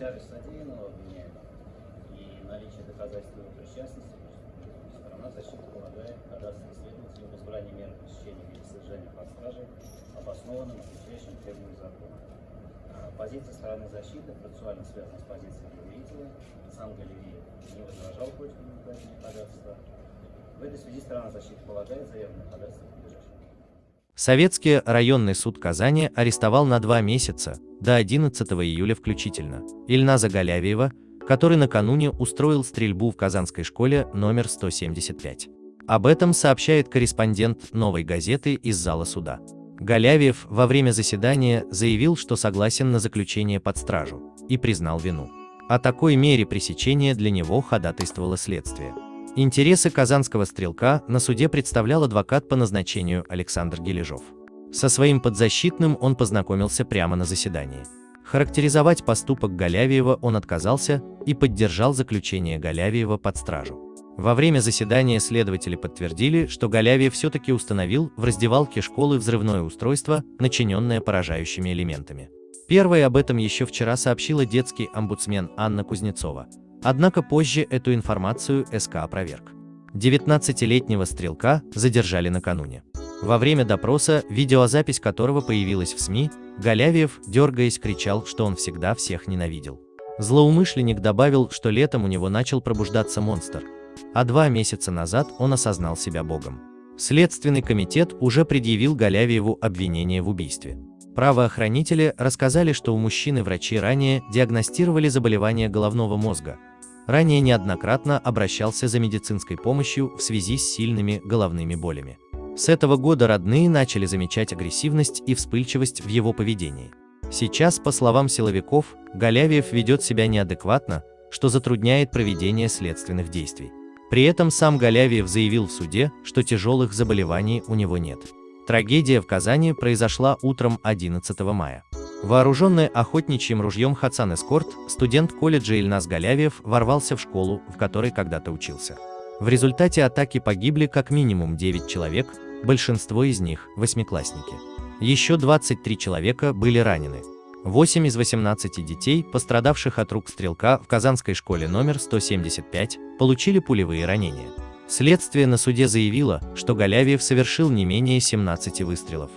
тяжесть содеянного обвиняемого и наличие доказательств его причастности, сторона защиты полагает следователя об избрании меры пресечения в виде содержания под стражей обоснованным и требованиям закона. А, Позиция стороны защиты процессуально связана с позицией доверителя. Сам Галереев не возражал против удовлетворения ходатайства. В этой связи сторона защиты полагает заявленное ходатайство. Советский районный суд Казани арестовал на два месяца, до 11 июля включительно, Ильназа Галявиева, который накануне устроил стрельбу в Казанской школе номер 175. Об этом сообщает корреспондент «Новой газеты» из зала суда. Галявиев во время заседания заявил, что согласен на заключение под стражу, и признал вину. О такой мере пресечения для него ходатайствовало следствие. Интересы казанского стрелка на суде представлял адвокат по назначению Александр Гележов. Со своим подзащитным он познакомился прямо на заседании. Характеризовать поступок Галявиева он отказался и поддержал заключение Галявиева под стражу. Во время заседания следователи подтвердили, что Галявиев все-таки установил в раздевалке школы взрывное устройство, начиненное поражающими элементами. Первой об этом еще вчера сообщила детский омбудсмен Анна Кузнецова, Однако позже эту информацию СК опроверг. 19-летнего стрелка задержали накануне. Во время допроса, видеозапись которого появилась в СМИ, Галявиев, дергаясь, кричал, что он всегда всех ненавидел. Злоумышленник добавил, что летом у него начал пробуждаться монстр, а два месяца назад он осознал себя богом. Следственный комитет уже предъявил Галявиеву обвинение в убийстве. Правоохранители рассказали, что у мужчины врачи ранее диагностировали заболевание головного мозга, ранее неоднократно обращался за медицинской помощью в связи с сильными головными болями. С этого года родные начали замечать агрессивность и вспыльчивость в его поведении. Сейчас, по словам силовиков, Галявиев ведет себя неадекватно, что затрудняет проведение следственных действий. При этом сам Галявиев заявил в суде, что тяжелых заболеваний у него нет. Трагедия в Казани произошла утром 11 мая. Вооруженный охотничьим ружьем Хасан Эскорт, студент колледжа Ильнас Галявиев ворвался в школу, в которой когда-то учился. В результате атаки погибли как минимум 9 человек, большинство из них – восьмиклассники. Еще 23 человека были ранены. 8 из 18 детей, пострадавших от рук стрелка в Казанской школе номер 175, получили пулевые ранения. Следствие на суде заявило, что Галявиев совершил не менее 17 выстрелов.